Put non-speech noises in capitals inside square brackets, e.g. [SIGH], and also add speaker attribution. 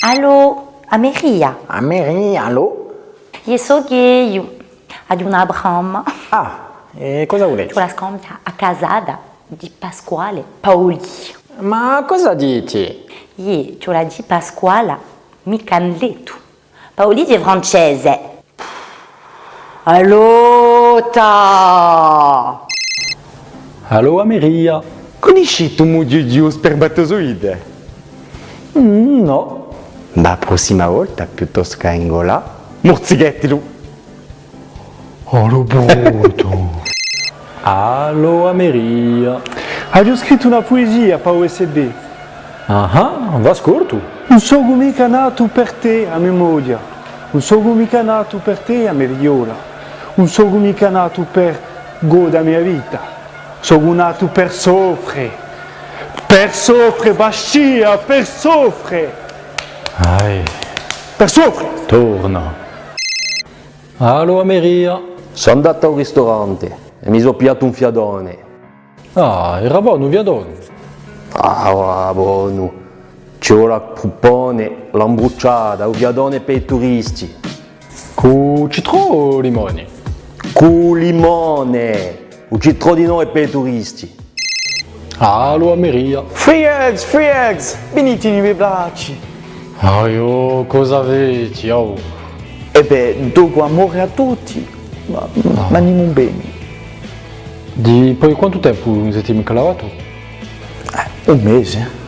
Speaker 1: Allo, Ameria.
Speaker 2: Ameria, allo?
Speaker 1: Io so che io ad un Abraham
Speaker 2: Ah, e cosa volete?
Speaker 1: con la scompia a casada di Pasquale Paoli.
Speaker 2: Ma cosa dici?
Speaker 1: Io ce la di Pasquale mi canleto. Paoli di francese. Allo, ta.
Speaker 3: Allo Ameria.
Speaker 2: Conosci tu mugiugiu spermatozoide?
Speaker 3: Mm, no.
Speaker 2: La prossima volta, piuttosto che Angola, morzighettilo.
Speaker 3: Allo brutto. [LAUGHS] Allo Ameria.
Speaker 4: Hai scritto una poesia per USB.
Speaker 3: Ah, va scurto.
Speaker 4: Non sono mica nato per te a memoria. Non sono mica nato per te a meriola. Non sono mica nato per godere la mia vita. Sono nato per soffrire. Per soffrire, bascia, per soffrire.
Speaker 3: Ai,
Speaker 4: Per soffrire.
Speaker 3: torna. Allo Ameria.
Speaker 5: Sono andato al ristorante e mi sono piato un fiadone.
Speaker 3: Ah, era buono, via don.
Speaker 5: Ah, ah, buono. C'ho la puppone, l'ambruciata, il fiadone per i turisti.
Speaker 3: Cu citro o limoni?
Speaker 5: Cu limone, un cittadino per i turisti.
Speaker 3: Allo Ameria.
Speaker 4: Free eggs, free eggs. Venitemi i bracci.
Speaker 3: Aio, cosa avete? Oh.
Speaker 4: E beh, dopo amore a tutti. Ma, ma non bene.
Speaker 3: Di poi quanto tempo siete lavato?
Speaker 4: Un mese.